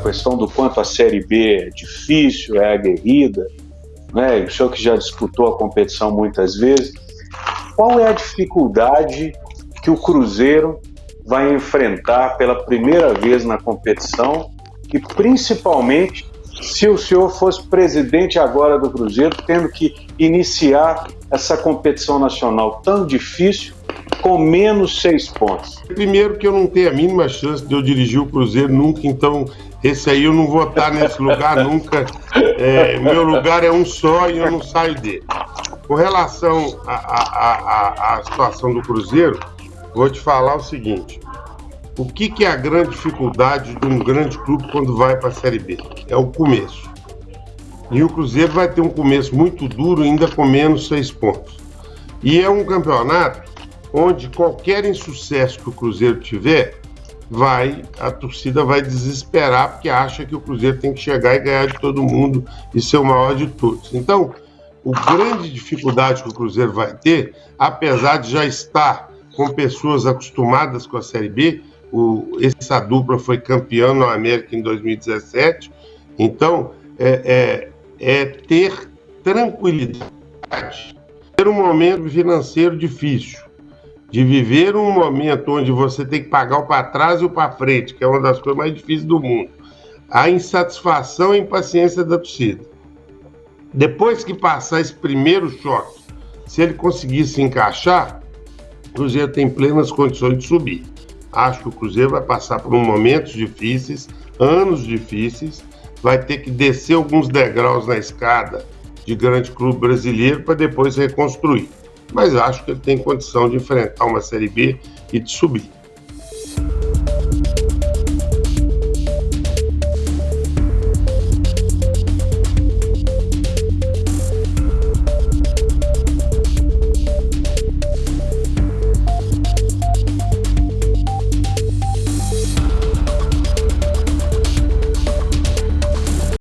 questão do quanto a Série B é difícil, é aguerrida, né? o senhor que já disputou a competição muitas vezes, qual é a dificuldade que o Cruzeiro vai enfrentar pela primeira vez na competição e principalmente se o senhor fosse presidente agora do Cruzeiro, tendo que iniciar essa competição nacional tão difícil com menos seis pontos? Primeiro que eu não tenho a mínima chance de eu dirigir o Cruzeiro nunca, então esse aí eu não vou estar nesse lugar nunca. É, meu lugar é um só e eu não saio dele. Com relação à situação do Cruzeiro, vou te falar o seguinte. O que, que é a grande dificuldade de um grande clube quando vai para a Série B? É o começo. E o Cruzeiro vai ter um começo muito duro, ainda com menos seis pontos. E é um campeonato onde qualquer insucesso que o Cruzeiro tiver, vai a torcida vai desesperar porque acha que o Cruzeiro tem que chegar e ganhar de todo mundo e ser o maior de todos. Então, o grande dificuldade que o Cruzeiro vai ter, apesar de já estar com pessoas acostumadas com a Série B, o, essa dupla foi campeã no América em 2017, então é, é, é ter tranquilidade, ter um momento financeiro difícil, de viver um momento onde você tem que pagar o para trás e o para frente, que é uma das coisas mais difíceis do mundo. A insatisfação e impaciência da torcida. Depois que passar esse primeiro choque, se ele conseguir se encaixar, o Cruzeiro tem plenas condições de subir. Acho que o Cruzeiro vai passar por momentos difíceis, anos difíceis, vai ter que descer alguns degraus na escada de grande clube brasileiro para depois reconstruir. Mas acho que ele tem condição de enfrentar uma Série B e de subir.